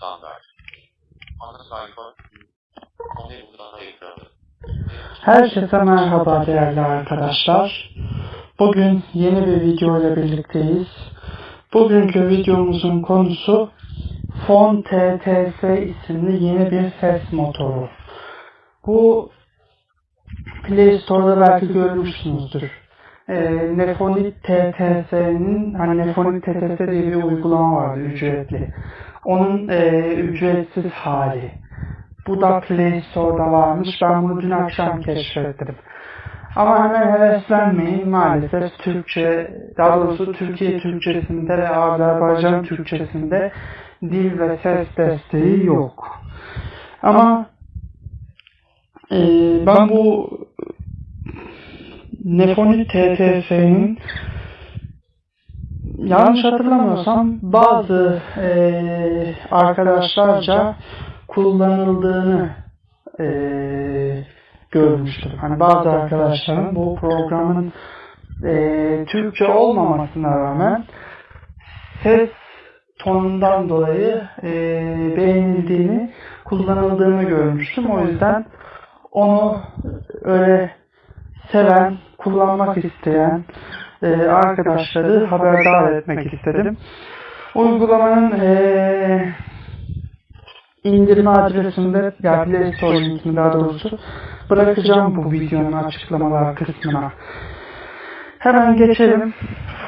Standart. Ana sayfa. Konu uygulama ekranı. Herkese merhaba değerli arkadaşlar. Bugün yeni bir video ile birlikteyiz. Bugünkü videomuzun konusu Fon TTS isimli yeni bir ses motoru. Bu Play Store'da belki görmüşsünüzdür. Ee, Nefonit TTS'nin hani Nefonit TTS diye bir uygulama vardı ücretli. Onun e, ücretsiz hali. Bu da Play Store'da varmış. Ben bunu dün akşam keşfettim. Ama hemen heveslenmeyin. Maalesef Türkçe, daha doğrusu Türkiye Türkçesinde ve Azerbaycan Türkçesinde dil ve ses desteği yok. Ama e, ben bu Nefoni TTS'nin yanlış hatırlamıyorsam bazı e, arkadaşlarca kullanıldığını e, görmüştüm. Hani bazı arkadaşların bu programın e, Türkçe olmamasına rağmen ses tonundan dolayı e, beğenildiğini, kullanıldığını görmüştüm. O yüzden onu öyle seven, kullanmak isteyen e, arkadaşları haberdar etmek istedim. Uygulamanın e, indirme adresinde ya Play Store linkini daha doğrusu bırakacağım bu videonun açıklamalar kısmına. Hemen geçelim.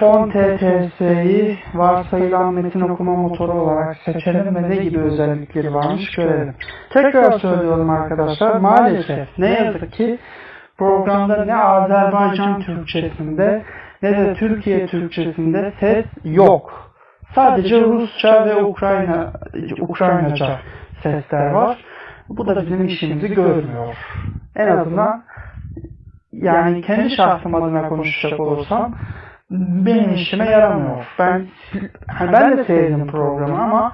Fon TTS'yi varsayılan metin okuma motoru olarak seçelim ve ne gibi özellikleri varmış görelim. Tekrar söylüyorum arkadaşlar. Maalesef ne yazık ki programda ne Azerbaycan Türkçesinde ne de Türkiye Türkçesinde ses yok. Sadece Rusça ve Ukrayna Ukraynaca sesler var. Bu da bizim işimizi görmüyor. En azından yani kendi şahsım adına konuşacak olursam benim işime yaramıyor. Ben hani ben de sevdim programı ama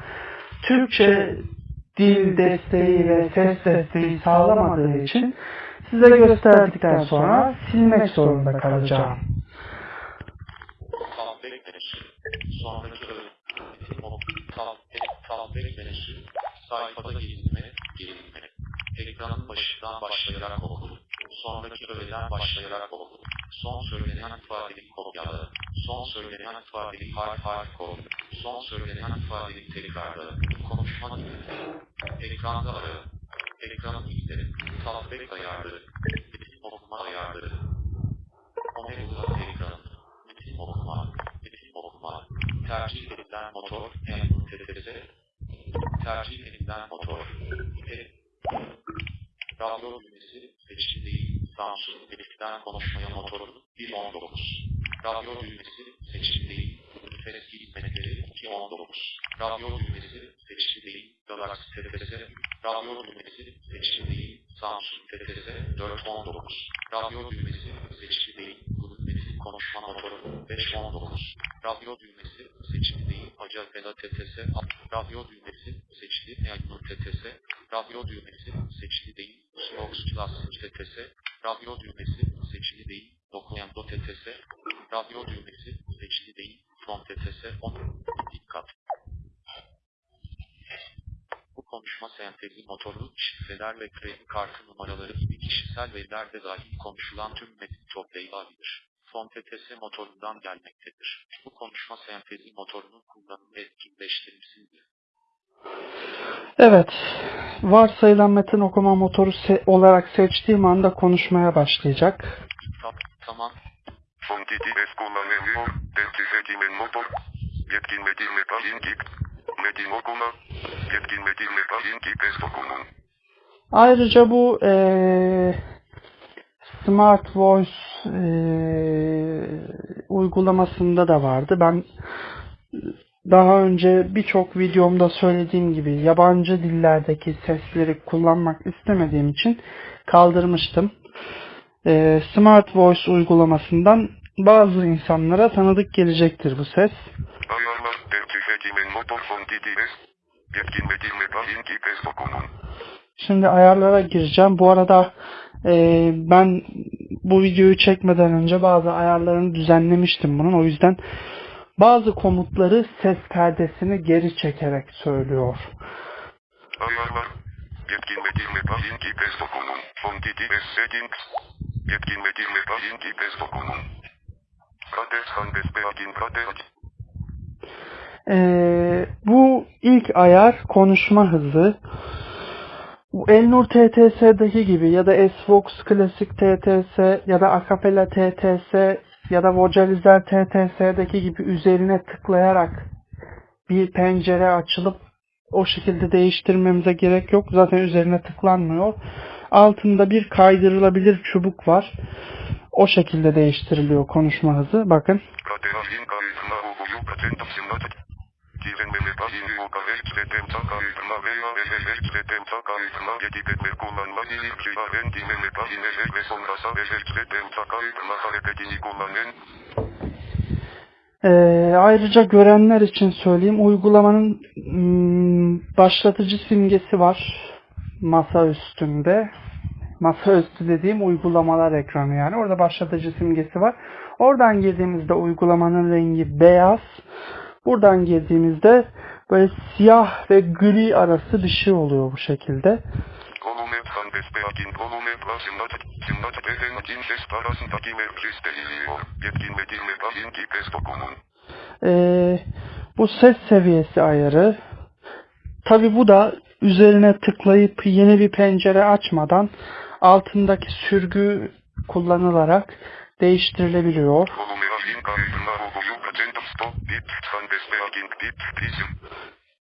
Türkçe dil desteği ve ses desteği sağlamadığı için size gösterdikten sonra silmek zorunda kalacağım. Sonraki ok. Soundback. Soundback menüsü. Sayfada gezinme. Gezinme. Ekranın başından başlayarak oku. Sonraki öğeden başlayarak oku. Son söylenen ifadeyi kopyala. Son söylenen ifadeyi harf harf koy. Son söylenen ifadeyi tekrarla. Konuşma dinle. Ekranda ara. Ekranın izle. Soundback ayarları. Okuma ayarları. Omega ekranı. Metin okuma. Metin okuma. Tercih edilen motor. MTTS. Tercih edilen motor. E. Radyo düğmesi seçili değil. Samsung Elif'ten konuşmaya motoru 1.19. Radyo düğmesi seçili değil. Eski hizmetleri 2.19. Radyo düğmesi seçili değil. Galaxy TTS. Radyo düğmesi seçili değil. Samsung TTS 4.19. Radyo düğmesi seçili değil. Google konuşma motoru 5.19. Radyo düğmesi değil. Acapela TTS. Radyo düğmesi seçili. Yayınlı TTS. Radyo düğmesi seçili değil. Slox Plus TTS. Radyo düğmesi seçili değil. Dokuyando TTS. Radyo düğmesi seçili değil. From TTS 10. Dikkat. Bu konuşma sentezi motoru, şifreler ve kredi kartı numaraları gibi kişisel veriler de dahil konuşulan tüm metin toplayabilir. Fon TTS motorundan gelmektedir. Bu konuşma sentezi motorunun kullanımı etkinleştirilsin. Evet, varsayılan metin okuma motoru se- olarak seçtiğim anda konuşmaya başlayacak. Ta- tamam. Fon TTS kullanılıyor. TTS kimin motor? Yetkin metin metalin kip. Metin okuma. Yetkin metin metalin kip test okumun. Ayrıca bu eee, Smart Voice eee, uygulamasında da vardı. Ben daha önce birçok videomda söylediğim gibi yabancı dillerdeki sesleri kullanmak istemediğim için kaldırmıştım. Eee, Smart Voice uygulamasından bazı insanlara tanıdık gelecektir bu ses. Ayarlar. Test. Şimdi ayarlara gireceğim. Bu arada e, ben bu videoyu çekmeden önce bazı ayarlarını düzenlemiştim bunun. O yüzden bazı komutları ses perdesini geri çekerek söylüyor. Ayarlar. Yetkin ve girme linki pesto konum. Fondiki ve settings. Yetkin ve girme linki pesto konum. Kades handes beagin kades. Ee, bu ilk ayar konuşma hızı. Bu Elnur TTS'deki gibi ya da Svox Klasik TTS ya da Acapella TTS ya da Vocalizer TTS'deki gibi üzerine tıklayarak bir pencere açılıp o şekilde değiştirmemize gerek yok. Zaten üzerine tıklanmıyor. Altında bir kaydırılabilir çubuk var. O şekilde değiştiriliyor konuşma hızı. Bakın. Ve metalin yuka ekstreten kaydına veya ekstreten kaydına yedipetler kullanma ilk ciharen dine metalin eser ve sonrasa ekstreten kaydına hareketini kullanen. Ee, ayrıca görenler için söyleyeyim. Uygulamanın hmm, başlatıcı simgesi var. Masa üstünde. Masa üstü dediğim uygulamalar ekranı yani. Orada başlatıcı simgesi var. Oradan girdiğimizde uygulamanın rengi beyaz. Buradan girdiğimizde böyle siyah ve gri arası bir şey oluyor bu şekilde. Ee, bu ses seviyesi ayarı. Tabi bu da üzerine tıklayıp yeni bir pencere açmadan altındaki sürgü kullanılarak değiştirilebiliyor.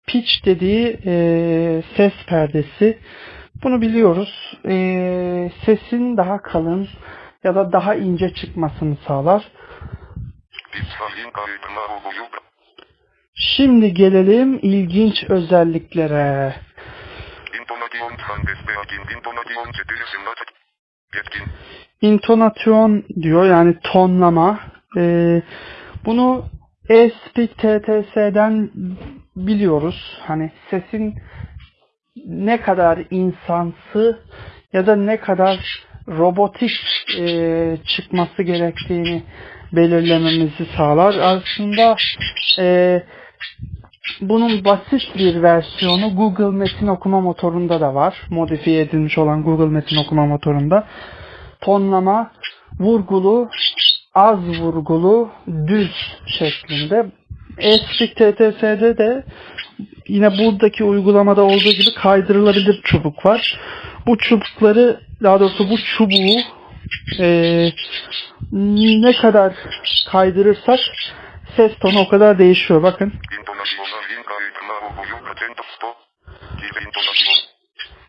Pitch dediği e, ses perdesi. Bunu biliyoruz. E, sesin daha kalın ya da daha ince çıkmasını sağlar. Şimdi gelelim ilginç özelliklere. intonasyon diyor yani tonlama. Ee, bunu e-speak biliyoruz. Hani sesin ne kadar insansı ya da ne kadar robotik e, çıkması gerektiğini belirlememizi sağlar. Aslında e, bunun basit bir versiyonu Google Metin Okuma Motoru'nda da var. Modifiye edilmiş olan Google Metin Okuma Motoru'nda tonlama vurgulu, az vurgulu, düz şeklinde. Espik TTS'de de yine buradaki uygulamada olduğu gibi kaydırılabilir çubuk var. Bu çubukları, daha doğrusu bu çubuğu eee, ne kadar kaydırırsak ses tonu o kadar değişiyor. Bakın.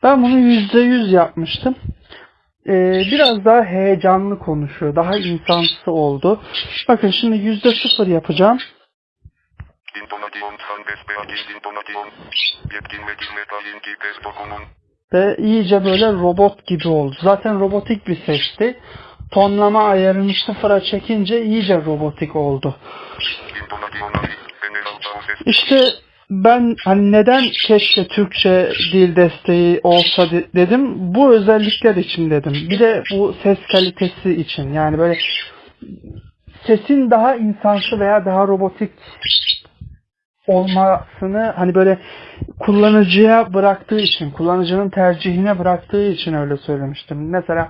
Ben bunu %100 yapmıştım. Ee, biraz daha heyecanlı konuşuyor. Daha insansı oldu. Bakın şimdi %0 yapacağım. İntonasyon handes beagin intonasyon. Yetkin ve iyice böyle robot gibi oldu. Zaten robotik bir sesti. Tonlama ayarını sıfıra çekince iyice robotik oldu. İşte ben hani neden keşke Türkçe dil desteği olsa de- dedim. Bu özellikler için dedim. Bir de bu ses kalitesi için. Yani böyle sesin daha insansı veya daha robotik olmasını hani böyle kullanıcıya bıraktığı için, kullanıcının tercihine bıraktığı için öyle söylemiştim. Mesela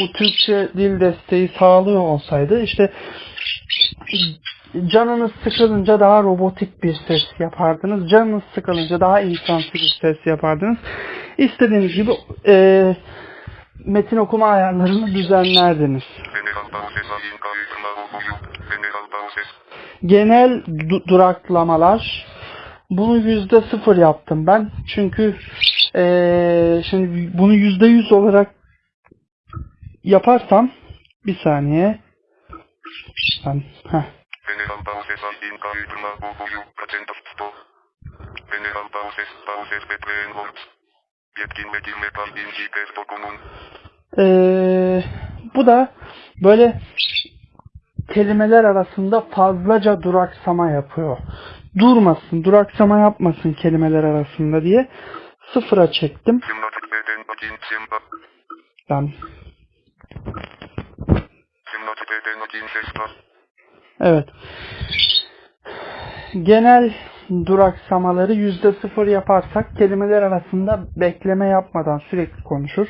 bu Türkçe dil desteği sağlıyor olsaydı işte canınız sıkılınca daha robotik bir ses yapardınız. Canınız sıkılınca daha insansı bir ses yapardınız. İstediğiniz gibi e, metin okuma ayarlarını düzenlerdiniz. Genel du- duraklamalar bunu yüzde sıfır yaptım ben. Çünkü e, şimdi bunu yüzde yüz olarak yaparsam bir saniye ben heh. General pauses alin kaydına uğuyu kaçenta stop. General pauses pauses between words. Yetkin ve girme linki pesto konum. Ee, bu da böyle kelimeler arasında fazlaca duraksama yapıyor. Durmasın, duraksama yapmasın kelimeler arasında diye sıfıra çektim. Ben evet. Genel duraksamaları yüzde sıfır yaparsak kelimeler arasında bekleme yapmadan sürekli konuşur.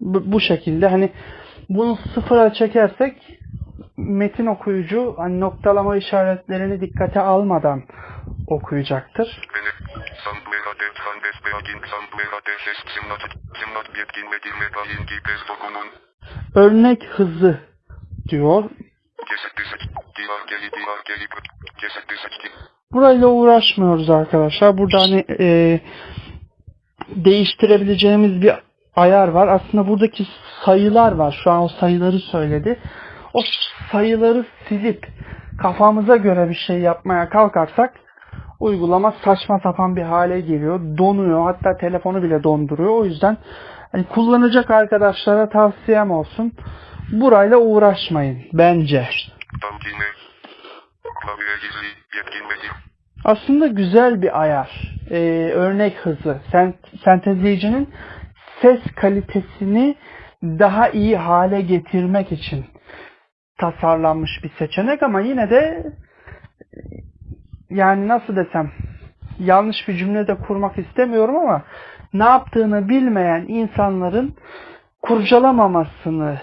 Bu şekilde hani bunu sıfıra çekersek metin okuyucu hani noktalama işaretlerini dikkate almadan okuyacaktır. Örnek hızı diyor. Burayla uğraşmıyoruz arkadaşlar. Burada hani e, değiştirebileceğimiz bir ayar var. Aslında buradaki sayılar var. Şu an o sayıları söyledi. O sayıları silip kafamıza göre bir şey yapmaya kalkarsak uygulama saçma sapan bir hale geliyor. Donuyor. Hatta telefonu bile donduruyor. O yüzden hani kullanacak arkadaşlara tavsiyem olsun. Burayla uğraşmayın bence. Aslında güzel bir ayar. Ee, örnek hızı. Sen, sentezleyicinin ses kalitesini daha iyi hale getirmek için tasarlanmış bir seçenek ama yine de yani nasıl desem yanlış bir cümle de kurmak istemiyorum ama ne yaptığını bilmeyen insanların kurcalamamasını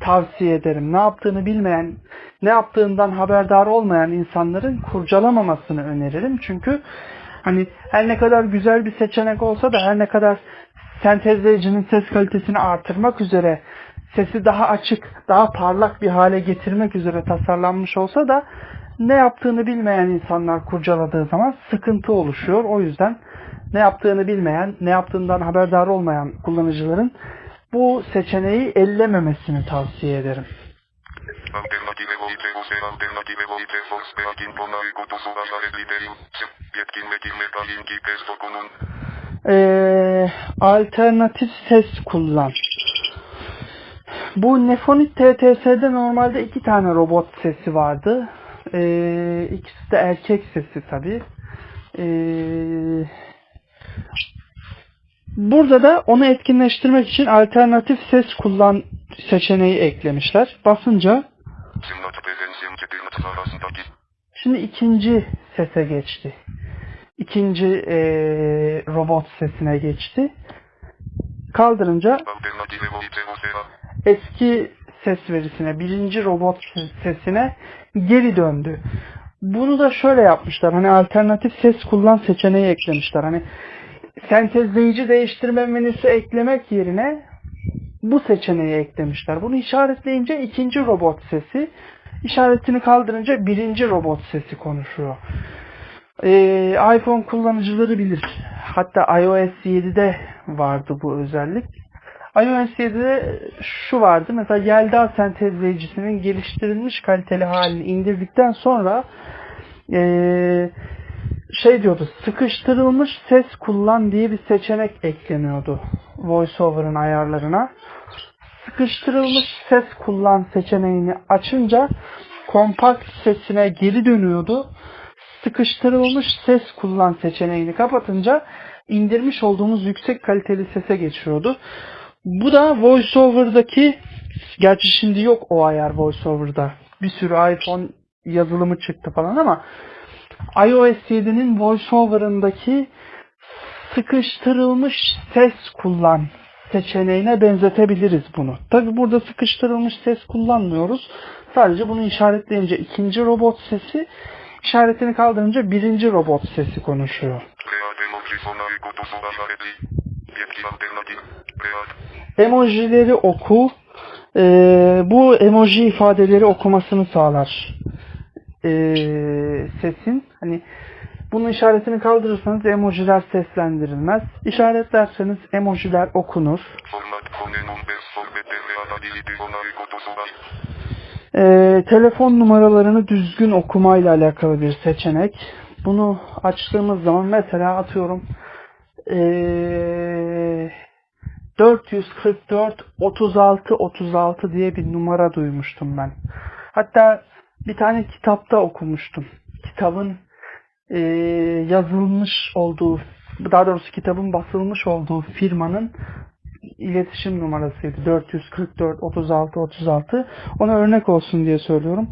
tavsiye ederim. Ne yaptığını bilmeyen, ne yaptığından haberdar olmayan insanların kurcalamamasını öneririm. Çünkü hani her ne kadar güzel bir seçenek olsa da her ne kadar sentezleyicinin ses kalitesini artırmak üzere sesi daha açık, daha parlak bir hale getirmek üzere tasarlanmış olsa da ne yaptığını bilmeyen insanlar kurcaladığı zaman sıkıntı oluşuyor. O yüzden ne yaptığını bilmeyen, ne yaptığından haberdar olmayan kullanıcıların bu seçeneği ellememesini tavsiye ederim. Ee, alternatif ses kullan. Bu Nefonit TTS'de normalde iki tane robot sesi vardı. Ee, ikisi de erkek sesi tabi. Ee, burada da onu etkinleştirmek için alternatif ses kullan seçeneği eklemişler. Basınca. Şimdi ikinci sese geçti. İkinci eee, robot sesine geçti. Kaldırınca eski ses verisine, birinci robot sesine geri döndü. Bunu da şöyle yapmışlar. Hani alternatif ses kullan seçeneği eklemişler. Hani sentezleyici değiştirme menüsü eklemek yerine bu seçeneği eklemişler. Bunu işaretleyince ikinci robot sesi, işaretini kaldırınca birinci robot sesi konuşuyor. Ee, iPhone kullanıcıları bilir. Hatta iOS 7'de vardı bu özellik. iOS 7'de şu vardı. Mesela Yelda sentezleyicisinin geliştirilmiş kaliteli halini indirdikten sonra ee, şey diyordu sıkıştırılmış ses kullan diye bir seçenek ekleniyordu VoiceOver'ın ayarlarına. Sıkıştırılmış ses kullan seçeneğini açınca kompakt sesine geri dönüyordu. Sıkıştırılmış ses kullan seçeneğini kapatınca indirmiş olduğumuz yüksek kaliteli sese geçiyordu. Bu da VoiceOver'daki gerçi şimdi yok o ayar VoiceOver'da. Bir sürü iPhone yazılımı çıktı falan ama iOS 7'nin VoiceOver'ındaki sıkıştırılmış ses kullan seçeneğine benzetebiliriz bunu. Tabi burada sıkıştırılmış ses kullanmıyoruz. Sadece bunu işaretleyince ikinci robot sesi, işaretini kaldırınca birinci robot sesi konuşuyor. Emojileri oku. Ee, bu emoji ifadeleri okumasını sağlar. Ee, sesin. Hani bunun işaretini kaldırırsanız emojiler seslendirilmez. İşaretlerseniz emojiler okunur. Ee, telefon numaralarını düzgün okumayla alakalı bir seçenek. Bunu açtığımız zaman mesela atıyorum ee, 444 36 36 diye bir numara duymuştum ben. Hatta bir tane kitapta okumuştum. Kitabın ee, yazılmış olduğu, daha doğrusu kitabın basılmış olduğu firmanın iletişim numarasıydı. 444 36 36. Ona örnek olsun diye söylüyorum.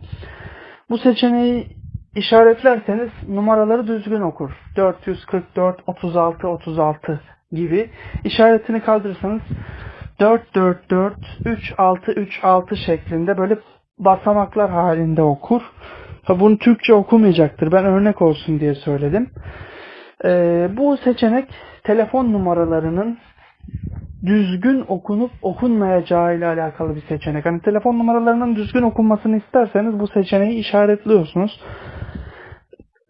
Bu seçeneği işaretlerseniz numaraları düzgün okur. 444, 36, 36 gibi. İşaretini kaldırırsanız 444, 36, 36 şeklinde böyle basamaklar halinde okur. Bunu Türkçe okumayacaktır. Ben örnek olsun diye söyledim. Ee, bu seçenek telefon numaralarının düzgün okunup okunmayacağı ile alakalı bir seçenek. Hani telefon numaralarının düzgün okunmasını isterseniz bu seçeneği işaretliyorsunuz.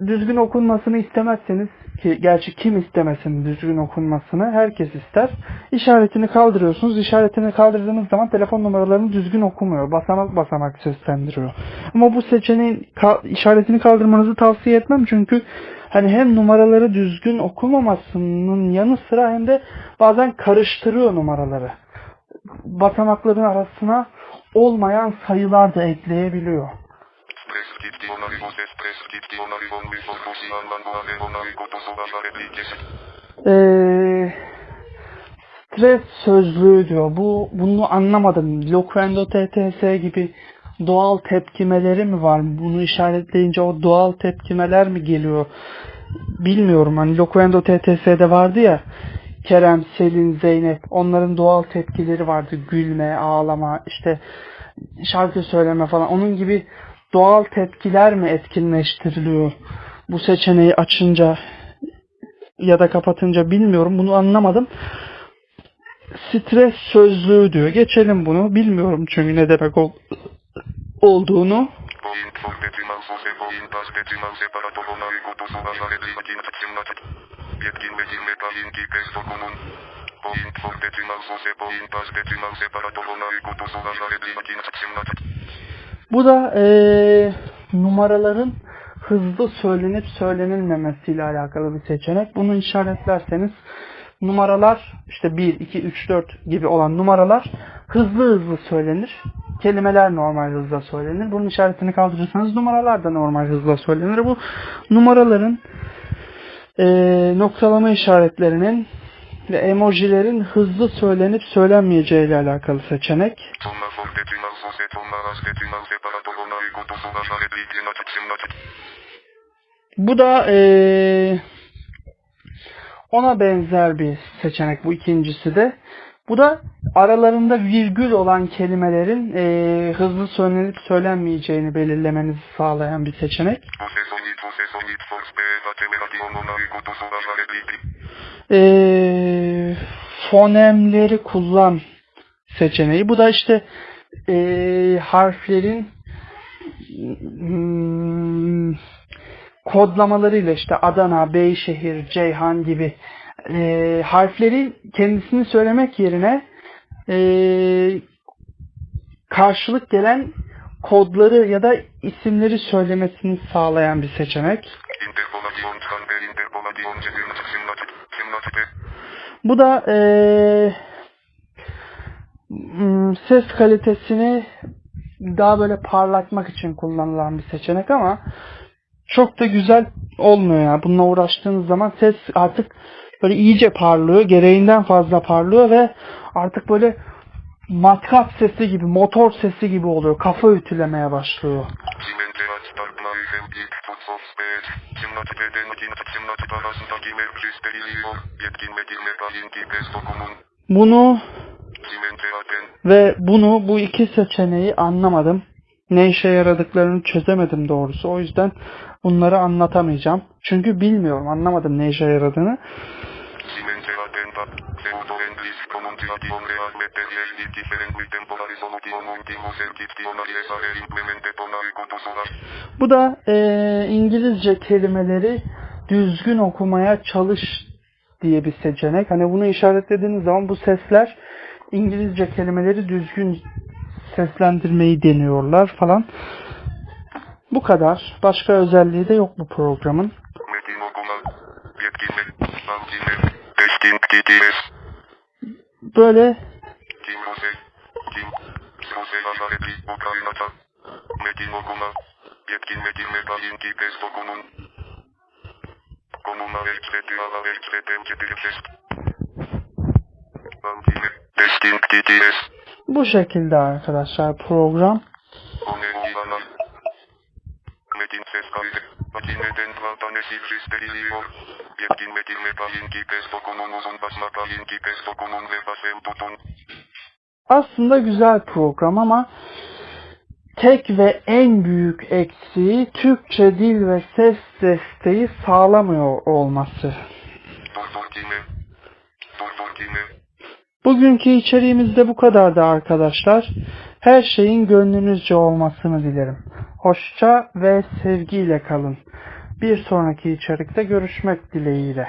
Düzgün okunmasını istemezseniz ki gerçi kim istemesin düzgün okunmasını herkes ister. İşaretini kaldırıyorsunuz. İşaretini kaldırdığınız zaman telefon numaralarını düzgün okumuyor. Basamak basamak seslendiriyor. Ama bu seçeneğin ka- işaretini kaldırmanızı tavsiye etmem çünkü hani hem numaraları düzgün okumamasının yanı sıra hem de bazen karıştırıyor numaraları. Basamakların arasına olmayan sayılar da ekleyebiliyor. Prescriptionary voces prescriptionary von misfortunan manuale bonari kotosovaja replikesi. Ee, stres sözlüğü diyor. Bu bunu anlamadım. Loquendo TTS gibi doğal tepkimeleri mi var? Bunu işaretleyince o doğal tepkimeler mi geliyor? Bilmiyorum. Hani Loquendo TTS'de vardı ya Kerem, Selin, Zeynep onların doğal tepkileri vardı. Gülme, ağlama, işte şarkı söyleme falan. Onun gibi doğal tepkiler mi etkinleştiriliyor? Bu seçeneği açınca ya da kapatınca bilmiyorum. Bunu anlamadım. Stres sözlüğü diyor. Geçelim bunu. Bilmiyorum çünkü ne demek ol- olduğunu. Bu da eee, numaraların hızlı söylenip söylenilmemesiyle alakalı bir seçenek. Bunu işaretlerseniz numaralar işte 1, 2, 3, 4 gibi olan numaralar hızlı hızlı söylenir. Kelimeler normal hızla söylenir. Bunun işaretini kaldırırsanız numaralar da normal hızla söylenir. Bu numaraların eee, noktalama işaretlerinin ve emojilerin hızlı söylenip söylenmeyeceği ile alakalı seçenek. Bu da eee, ona benzer bir seçenek bu ikincisi de. Bu da aralarında virgül olan kelimelerin eee, hızlı söylenip söylenmeyeceğini belirlemenizi sağlayan bir seçenek. Eee, fonemleri kullan seçeneği. Bu da işte eee, harflerin hmm, kodlamalarıyla işte Adana, Beyşehir, Ceyhan gibi eee, harfleri kendisini söylemek yerine eee, karşılık gelen kodları ya da isimleri söylemesini sağlayan bir seçenek. Bu da eee, m, ses kalitesini daha böyle parlatmak için kullanılan bir seçenek ama çok da güzel olmuyor ya. Bununla uğraştığınız zaman ses artık böyle iyice parlıyor. Gereğinden fazla parlıyor ve artık böyle matkap sesi gibi, motor sesi gibi oluyor. Kafa ütülemeye başlıyor. Bunu. Ve bunu bu iki seçeneği anlamadım. Ne işe yaradıklarını çözemedim doğrusu. O yüzden bunları anlatamayacağım. Çünkü bilmiyorum, anlamadım ne işe yaradığını. Simente atenta. Pseudo englis comuntiation real material di different temporary solution ultimo serkiptionari esare implemente tonari kotosolar. Bu da eee, İngilizce kelimeleri düzgün okumaya çalış diye bir seçenek. Hani bunu işaretlediğiniz zaman bu sesler İngilizce kelimeleri düzgün seslendirmeyi deniyorlar falan. Bu kadar. Başka özelliği de yok bu programın. Böyle. Metin okuma. Yetkin metin ala TTS. bu şekilde arkadaşlar program. Makineden platanesi fristeriliyor. Yetkinmekime payinki pesto konumuzun basma payinki pesto konum ve basem tutun. Aslında güzel program ama tek ve en büyük eksiği Türkçe dil ve ses desteği sağlamıyor olması. Bugünkü içeriğimiz de bu kadardı arkadaşlar. Her şeyin gönlünüzce olmasını dilerim. Hoşça ve sevgiyle kalın. Bir sonraki içerikte görüşmek dileğiyle.